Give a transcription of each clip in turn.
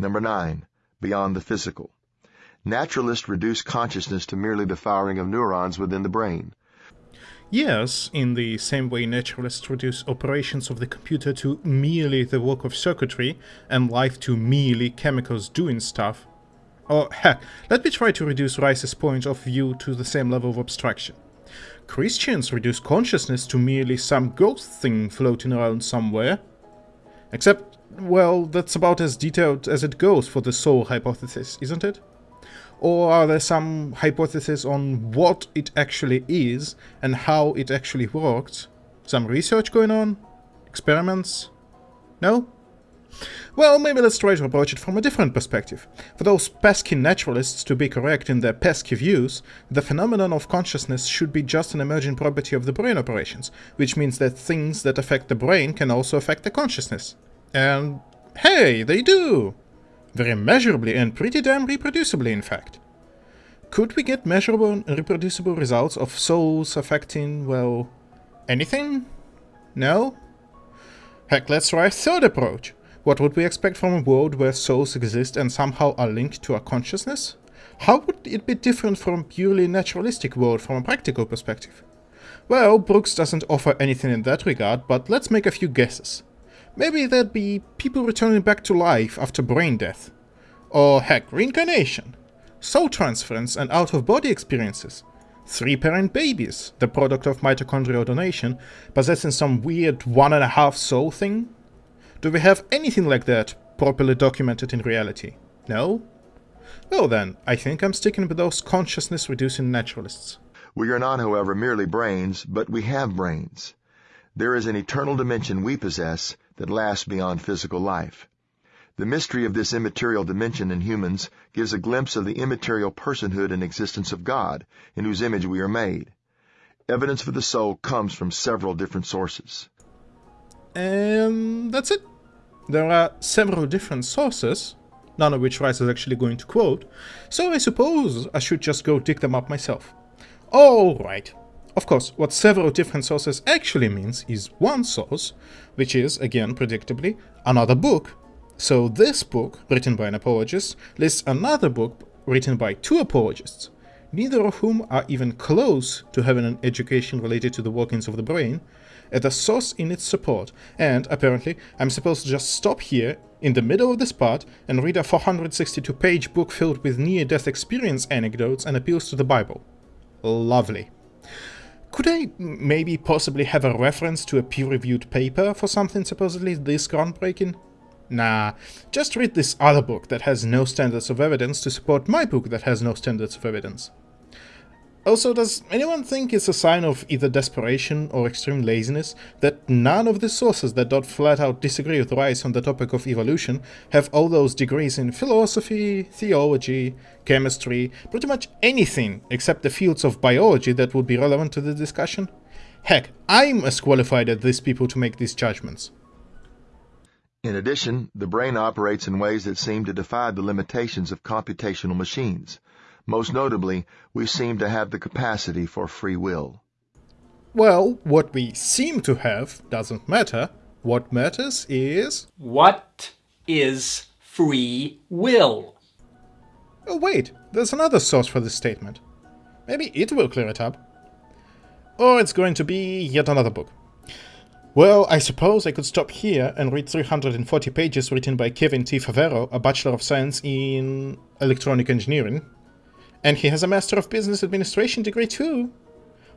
Number 9. Beyond the physical. Naturalists reduce consciousness to merely the firing of neurons within the brain. Yes, in the same way naturalists reduce operations of the computer to merely the work of circuitry and life to merely chemicals doing stuff. Or heck, let me try to reduce Rice's point of view to the same level of abstraction. Christians reduce consciousness to merely some ghost thing floating around somewhere. Except, well, that's about as detailed as it goes for the soul hypothesis, isn't it? Or are there some hypotheses on what it actually is and how it actually works? Some research going on? Experiments? No? Well, maybe let's try to approach it from a different perspective. For those pesky naturalists to be correct in their pesky views, the phenomenon of consciousness should be just an emergent property of the brain operations, which means that things that affect the brain can also affect the consciousness. And hey, they do! Very measurably and pretty damn reproducibly, in fact. Could we get measurable and reproducible results of souls affecting, well, anything? No? Heck, let's try a third approach. What would we expect from a world where souls exist and somehow are linked to our consciousness? How would it be different from a purely naturalistic world from a practical perspective? Well, Broocks doesn't offer anything in that regard, but let's make a few guesses. Maybe there'd be people returning back to life after brain death. Or heck, reincarnation. Soul transference and out-of-body experiences. Three-parent babies, the product of mitochondrial donation, possessing some weird one-and-a-half soul thing. Do we have anything like that properly documented in reality? No? Well then, I think I'm sticking with those consciousness-reducing naturalists. We are not, however, merely brains, but we have brains. There is an eternal dimension we possess that lasts beyond physical life. The mystery of this immaterial dimension in humans gives a glimpse of the immaterial personhood and existence of God, in whose image we are made. Evidence for the soul comes from several different sources. And that's it. There are several different sources, none of which Rice is actually going to quote, so I suppose I should just go dig them up myself. Alright, of course, what several different sources actually means is one source, which is, again predictably, another book. So this book, written by an apologist, lists another book written by two apologists, neither of whom are even close to having an education related to the workings of the brain, as a source in its support, and apparently I'm supposed to just stop here in the middle of this part and read a 462-page book filled with near-death experience anecdotes and appeals to the Bible. Lovely. Could I maybe possibly have a reference to a peer-reviewed paper for something supposedly this groundbreaking? Nah, just read this other book that has no standards of evidence to support my book that has no standards of evidence. Also, does anyone think it's a sign of either desperation or extreme laziness that none of the sources that don't flat out disagree with Rice on the topic of evolution have all those degrees in philosophy, theology, chemistry, pretty much anything except the fields of biology that would be relevant to the discussion? Heck, I'm as qualified as these people to make these judgments. In addition, the brain operates in ways that seem to defy the limitations of computational machines. Most notably, we seem to have the capacity for free will. Well, what we seem to have doesn't matter. What matters is... What is free will? Oh wait, there's another source for this statement. Maybe it will clear it up. Or it's going to be yet another book. Well, I suppose I could stop here and read 340 pages written by Kevin T. Favero, a Bachelor of Science in Electronic Engineering, and he has a Master of Business Administration degree too.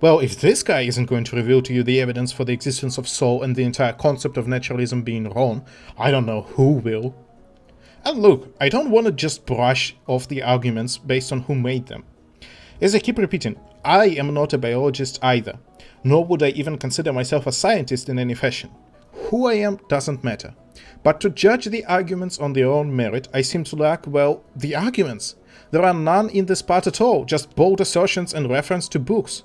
Well, if this guy isn't going to reveal to you the evidence for the existence of soul and the entire concept of naturalism being wrong, I don't know who will. And look, I don't want to just brush off the arguments based on who made them. As I keep repeating, I am not a biologist either, nor would I even consider myself a scientist in any fashion. Who I am doesn't matter. But to judge the arguments on their own merit, I seem to lack, well, the arguments. There are none in this part at all, just bold assertions and reference to books.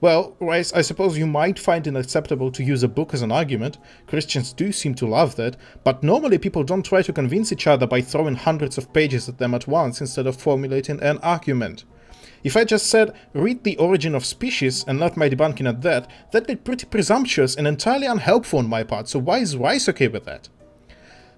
Well, Rice, I suppose you might find it acceptable to use a book as an argument. Christians do seem to love that, but normally people don't try to convince each other by throwing hundreds of pages at them at once instead of formulating an argument. If I just said, read The Origin of Species and left my debunking at that, that'd be pretty presumptuous and entirely unhelpful on my part, so why is Rice okay with that?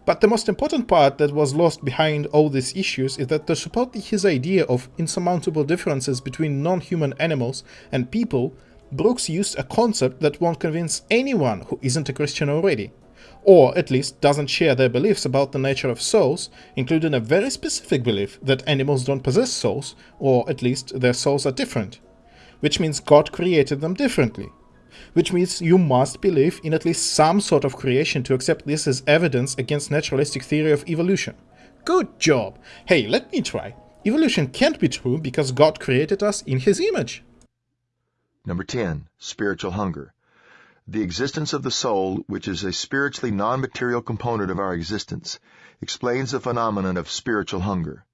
But the most important part that was lost behind all these issues is that to support his idea of insurmountable differences between non-human animals and people, Broocks used a concept that won't convince anyone who isn't a Christian already, or at least doesn't share their beliefs about the nature of souls, including a very specific belief that animals don't possess souls, or at least their souls are different, which means God created them differently which means you must believe in at least some sort of creation to accept this as evidence against naturalistic theory of evolution. Good job! Hey, let me try. Evolution can't be true because God created us in his image. Number 10. Spiritual hunger. The existence of the soul, which is a spiritually non-material component of our existence, explains the phenomenon of spiritual hunger.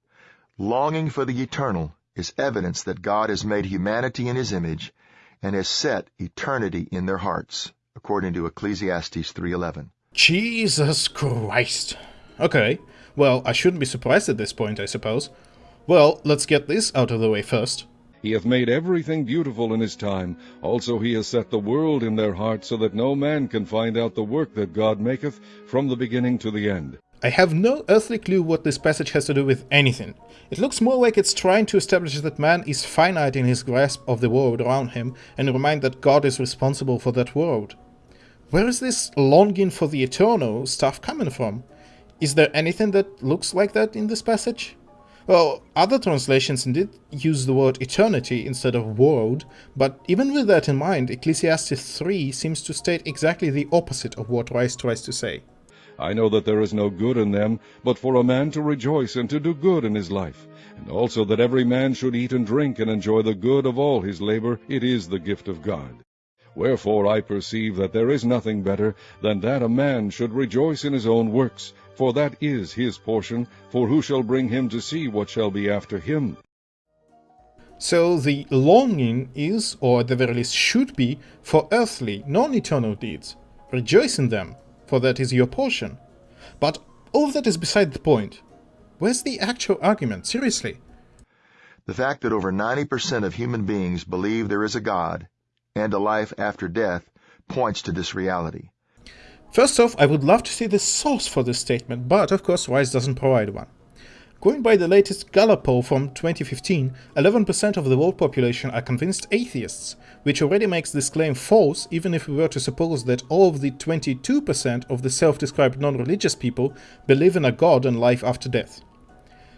Longing for the eternal is evidence that God has made humanity in his image and has set eternity in their hearts, according to Ecclesiastes 3.11. Jesus Christ. Okay, well, I shouldn't be surprised at this point, I suppose. Well, let's get this out of the way first. He hath made everything beautiful in his time. Also he has set the world in their hearts, so that no man can find out the work that God maketh from the beginning to the end. I have no earthly clue what this passage has to do with anything. It looks more like it's trying to establish that man is finite in his grasp of the world around him and remind that God is responsible for that world. Where is this longing for the eternal stuff coming from? Is there anything that looks like that in this passage? Well, other translations indeed use the word eternity instead of world, but even with that in mind, Ecclesiastes 3 seems to state exactly the opposite of what Rice tries to say. I know that there is no good in them, but for a man to rejoice and to do good in his life, and also that every man should eat and drink and enjoy the good of all his labor, it is the gift of God. Wherefore I perceive that there is nothing better than that a man should rejoice in his own works, for that is his portion, for who shall bring him to see what shall be after him? So the longing is, or at the very least should be, for earthly, non-eternal deeds. Rejoice in them, for that is your portion. But all of that is beside the point. Where's the actual argument, seriously? The fact that over 90% of human beings believe there is a God and a life after death points to this reality. First off, I would love to see the source for this statement, but of course Rice doesn't provide one. Going by the latest Gallup poll from 2015, 11% of the world population are convinced atheists, which already makes this claim false even if we were to suppose that all of the 22% of the self-described non-religious people believe in a god and life after death.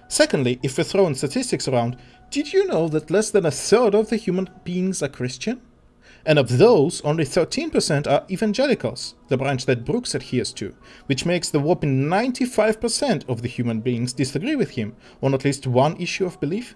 Secondly, if we throw in statistics around, did you know that less than a third of the human beings are Christian? And of those, only 13% are evangelicals, the branch that Broocks adheres to, which makes the whopping 95% of the human beings disagree with him on at least one issue of belief.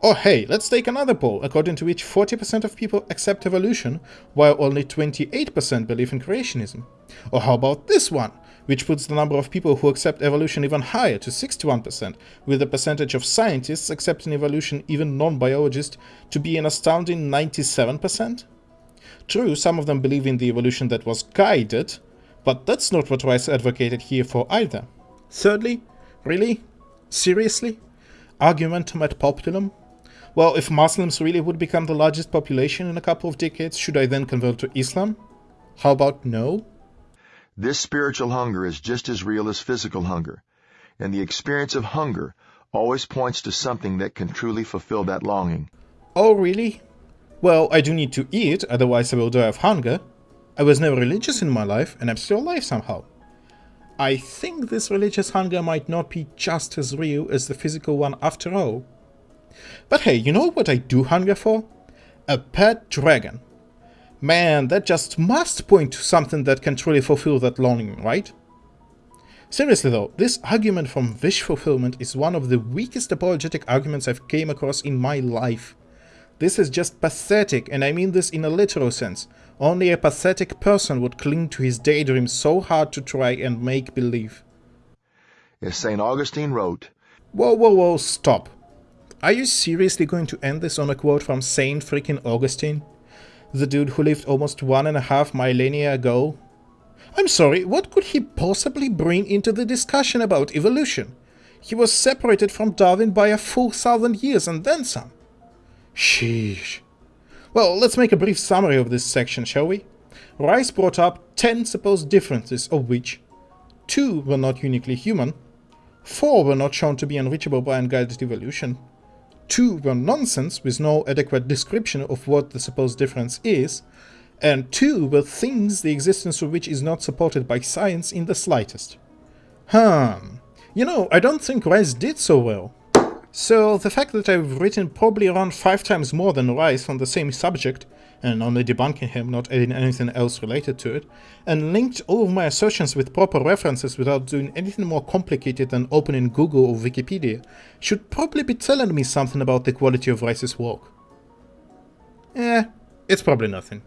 Or hey, let's take another poll, according to which 40% of people accept evolution, while only 28% believe in creationism. Or how about this one, which puts the number of people who accept evolution even higher to 61%, with the percentage of scientists accepting evolution, even non-biologists, to be an astounding 97%? True, some of them believe in the evolution that was guided, but that's not what Rice advocated here for either. Thirdly, really? Seriously? Argumentum ad populum? Well, if Muslims really would become the largest population in a couple of decades, should I then convert to Islam? How about no? This spiritual hunger is just as real as physical hunger, and the experience of hunger always points to something that can truly fulfill that longing. Oh, really? Well, I do need to eat, otherwise I will die of hunger. I was never religious in my life, and I'm still alive somehow. I think this religious hunger might not be just as real as the physical one after all. But hey, you know what I do hunger for? A pet dragon. Man, that just must point to something that can truly fulfill that longing, right? Seriously though, this argument from wish fulfillment is one of the weakest apologetic arguments I've came across in my life. This is just pathetic, and I mean this in a literal sense. Only a pathetic person would cling to his daydream so hard to try and make believe. As St. Augustine wrote, Whoa, whoa, whoa, stop. Are you seriously going to end this on a quote from Saint freaking Augustine? The dude who lived almost one and a half millennia ago? I'm sorry, what could he possibly bring into the discussion about evolution? He was separated from Darwin by a full thousand years and then some. Sheesh. Well, let's make a brief summary of this section, shall we? Rice brought up 10 supposed differences, of which 2 were not uniquely human, 4 were not shown to be unreachable by unguided evolution, 2 were nonsense with no adequate description of what the supposed difference is, and 2 were things the existence of which is not supported by science in the slightest. Hmm. You know, I don't think Rice did so well. So the fact that I've written probably around 5 times more than Rice on the same subject, and only debunking him, not adding anything else related to it, and linked all of my assertions with proper references without doing anything more complicated than opening Google or Wikipedia, should probably be telling me something about the quality of Rice's work. Eh, it's probably nothing.